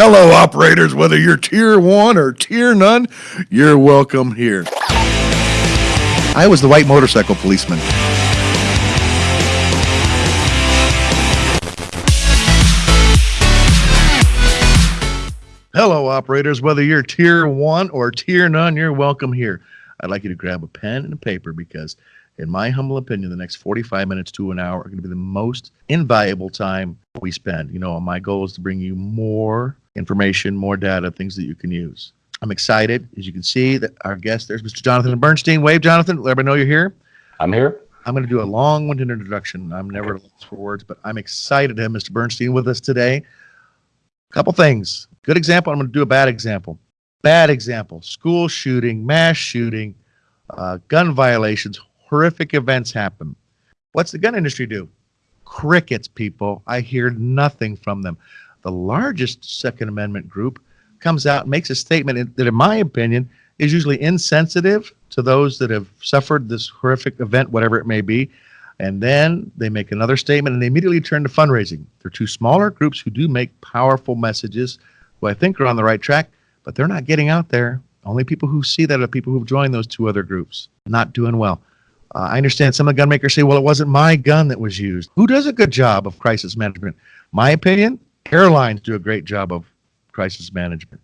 Hello, operators. Whether you're tier one or tier none, you're welcome here. I was the white motorcycle policeman. Hello, operators. Whether you're tier one or tier none, you're welcome here. I'd like you to grab a pen and a paper because, in my humble opinion, the next 45 minutes to an hour are going to be the most invaluable time we spend. You know, my goal is to bring you more information, more data, things that you can use. I'm excited. As you can see, that our guest there's Mr. Jonathan Bernstein. Wave, Jonathan. Let everybody know you're here. I'm here. I'm going to do a long-winded introduction. I'm never okay. for words, but I'm excited to have Mr. Bernstein with us today. A couple things. Good example. I'm going to do a bad example. Bad example. School shooting, mass shooting, uh, gun violations, horrific events happen. What's the gun industry do? Crickets, people. I hear nothing from them. The largest Second Amendment group comes out and makes a statement that, in my opinion, is usually insensitive to those that have suffered this horrific event, whatever it may be. And then they make another statement and they immediately turn to fundraising. They're two smaller groups who do make powerful messages who I think are on the right track, but they're not getting out there. Only people who see that are people who've joined those two other groups, not doing well. Uh, I understand some of the gun makers say, well, it wasn't my gun that was used. Who does a good job of crisis management? My opinion, airlines do a great job of crisis management.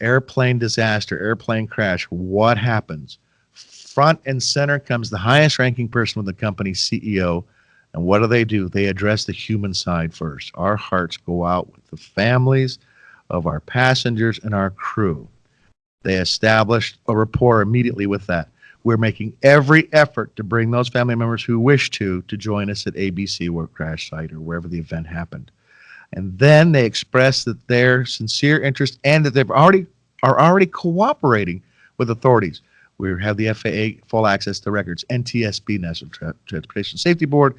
Airplane disaster, airplane crash, what happens? Front and center comes the highest ranking person with the company, CEO. And what do they do? They address the human side first. Our hearts go out with the families, of our passengers and our crew. They established a rapport immediately with that. We're making every effort to bring those family members who wish to to join us at ABC or crash site or wherever the event happened. And then they express that their sincere interest and that they've already are already cooperating with authorities. We have the FAA full access to records. NTSB, National Tra Transportation Safety Board,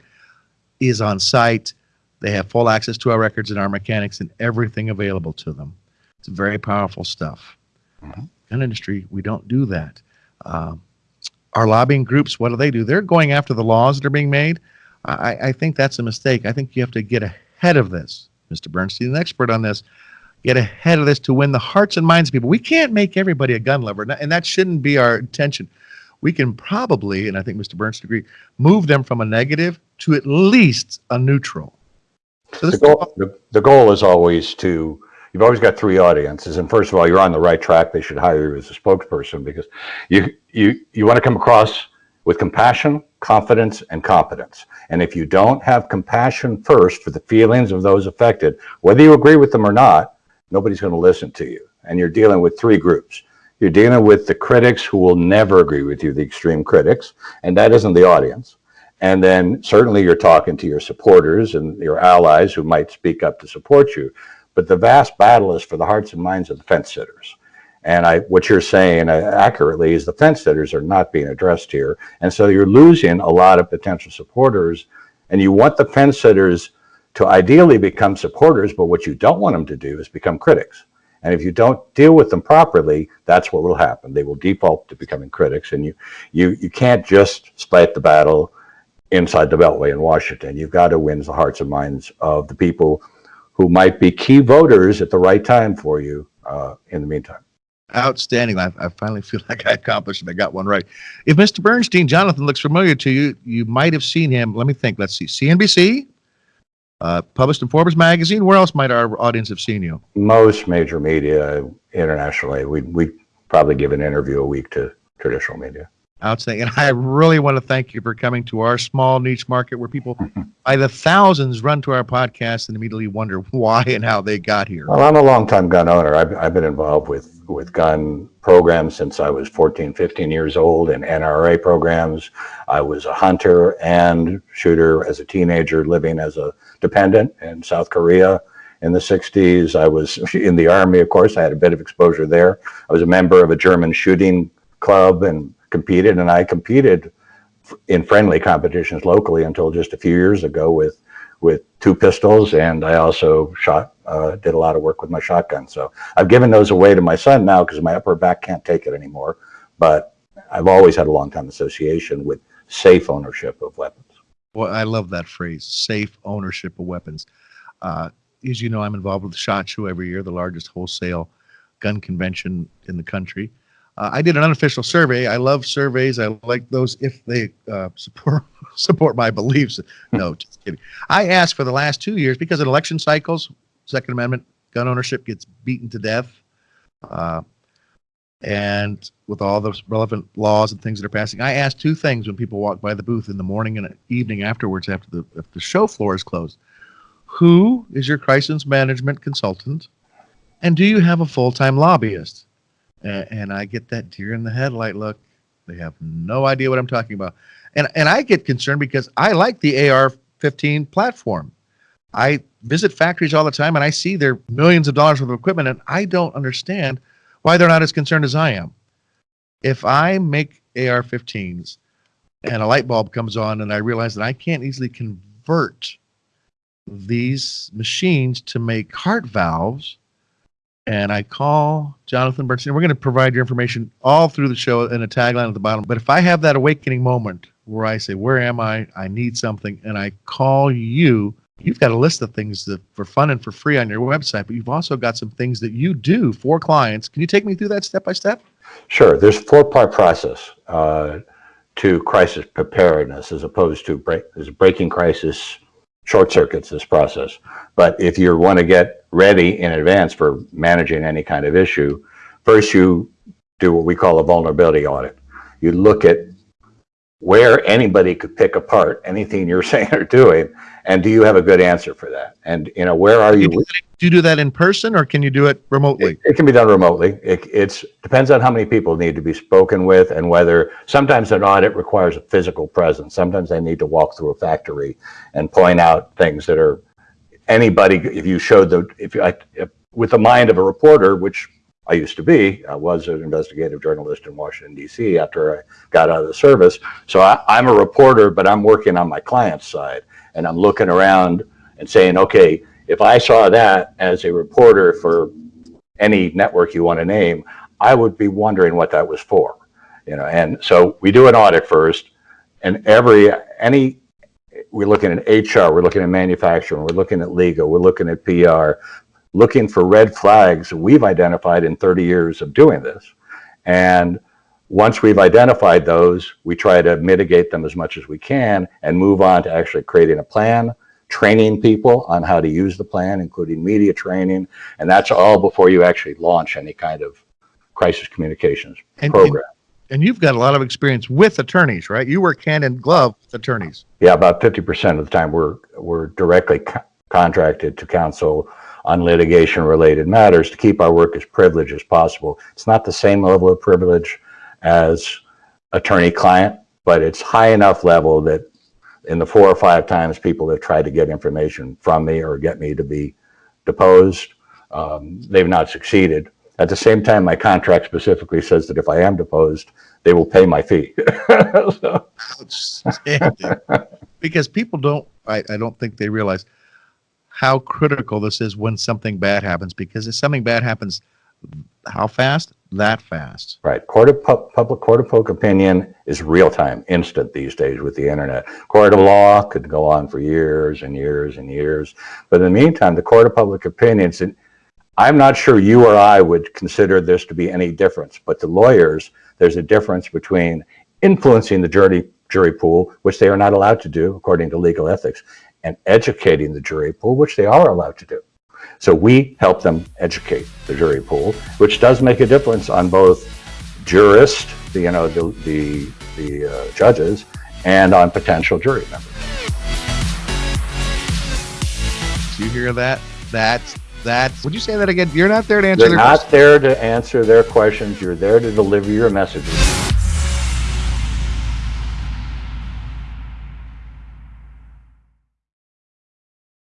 is on site. They have full access to our records and our mechanics and everything available to them. It's very powerful stuff. Mm-hmm. Gun industry, we don't do that. Uh, our lobbying groups, what do they do? They're going after the laws that are being made. I, I think that's a mistake. I think you have to get ahead of this. Mr. Bernstein, an expert on this, get ahead of this to win the hearts and minds of people. We can't make everybody a gun lover, and that shouldn't be our intention. We can probably, and I think Mr. Bernstein agreed, move them from a negative to at least a neutral. So the, goal, the, the goal is always to, you've always got three audiences. And first of all, you're on the right track. They should hire you as a spokesperson because you, you, you want to come across with compassion, confidence, and competence. And if you don't have compassion first for the feelings of those affected, whether you agree with them or not, nobody's going to listen to you. And you're dealing with three groups. You're dealing with the critics who will never agree with you, the extreme critics, and that isn't the audience. And then certainly you're talking to your supporters and your allies who might speak up to support you. But the vast battle is for the hearts and minds of the fence sitters. And I, what you're saying uh, accurately is the fence sitters are not being addressed here. And so you're losing a lot of potential supporters. And you want the fence sitters to ideally become supporters, but what you don't want them to do is become critics. And if you don't deal with them properly, that's what will happen. They will default to becoming critics. And you, you, you can't just fight the battle inside the Beltway in Washington. You've got to win the hearts and minds of the people who might be key voters at the right time for you uh, in the meantime. Outstanding. I, I, finally feel like I accomplished it. I got one right. If Mr. Bernstein, Jonathan looks familiar to you, you might have seen him. Let me think. Let's see. CNBC, uh, published in Forbes magazine. Where else might our audience have seen you? Most major media internationally. We we probably give an interview a week to traditional media. Outstanding. And I really want to thank you for coming to our small niche market where people by the thousands run to our podcast and immediately wonder why and how they got here. Well, I'm a longtime gun owner. I've, I've been involved with, with gun programs since I was 14, 15 years old in NRA programs. I was a hunter and shooter as a teenager living as a dependent in South Korea in the 60s. I was in the Army, of course. I had a bit of exposure there. I was a member of a German shooting club and competed, and I competed in friendly competitions locally until just a few years ago with with two pistols, and I also shot uh, did a lot of work with my shotgun. So I've given those away to my son now because my upper back can't take it anymore. But I've always had a long time association with safe ownership of weapons. Well, I love that phrase, safe ownership of weapons. Uh, as you know, I'm involved with the SHOT Show every year, the largest wholesale gun convention in the country. Uh, I did an unofficial survey. I love surveys. I like those if they uh, support support my beliefs. No, just kidding. I asked for the last two years because in election cycles, Second Amendment gun ownership gets beaten to death. Uh, and with all the relevant laws and things that are passing, I asked two things when people walk by the booth in the morning and evening afterwards after the, if the show floor is closed. Who is your crisis management consultant? And do you have a full-time lobbyist? And I get that deer in the headlight look. They have no idea what I'm talking about. And, and I get concerned because I like the AR-15 platform. I visit factories all the time and I see their millions of dollars worth of equipment and I don't understand why they're not as concerned as I am. If I make AR-15s and a light bulb comes on and I realize that I can't easily convert these machines to make heart valves, and I call Jonathan Bernstein. We're going to provide your information all through the show and a tagline at the bottom. But if I have that awakening moment where I say, "Where am I? I need something," and I call you, you've got a list of things that for fun and for free on your website. But you've also got some things that you do for clients. Can you take me through that step by step? Sure. There's a four-part process uh, to crisis preparedness as opposed to break, breaking crisis short circuits this process. But if you want to get ready in advance for managing any kind of issue, first you do what we call a vulnerability audit. You look at where anybody could pick apart anything you're saying or doing, and do you have a good answer for that? And you know, where are You you? do, that, do you do that in person or can you do it remotely? It, it can be done remotely. It it's, depends on how many people need to be spoken with and whether, sometimes an audit requires a physical presence. Sometimes they need to walk through a factory and point out things that are, anybody, if you showed the, if you, I- if- with the mind of a reporter, which I used to be, I was an investigative journalist in Washington DC after I got out of the service. So I, I'm a reporter, but I'm working on my client's side and I'm looking around and saying, okay, if I saw that as a reporter for any network you want to name, I would be wondering what that was for. You know, and so we do an audit first, and every any we're looking at HR, we're looking at manufacturing, we're looking at legal, we're looking at PR, looking for red flags we've identified in 30 years of doing this. And once we've identified those, we try to mitigate them as much as we can and move on to actually creating a plan, training people on how to use the plan, including media training. And that's all before you actually launch any kind of crisis communications And, program. And you've got a lot of experience with attorneys, right? You work hand in glove with attorneys. Yeah, about 50% of the time we're, we're directly co- contracted to counsel on litigation related matters to keep our work as privileged as possible. It's not the same level of privilege as attorney client, but it's high enough level that in the four or five times people have tried to get information from me or get me to be deposed, um, they've not succeeded. At the same time, my contract specifically says that if I am deposed, they will pay my fee. So- Outstanding. because people don't, I, I don't think they realize how critical this is when something bad happens. Because if something bad happens, how fast? That fast. Right. Court of pu- public court of public opinion is real time, instant these days with the internet. Court of law could go on for years and years and years. But in the meantime, the court of public opinions, and I'm not sure you or I would consider this to be any difference, but to lawyers, there's a difference between influencing the jury jury pool, which they are not allowed to do according to legal ethics, and educating the jury pool, which they are allowed to do. So we help them educate the jury pool, which does make a difference on both jurist, the, you know, the the, the uh, judges, and on potential jury members. Do you hear that? That's, that's, would you say that again? You're not there to answer You're their not questions. there to answer their questions. You're there to deliver your messages.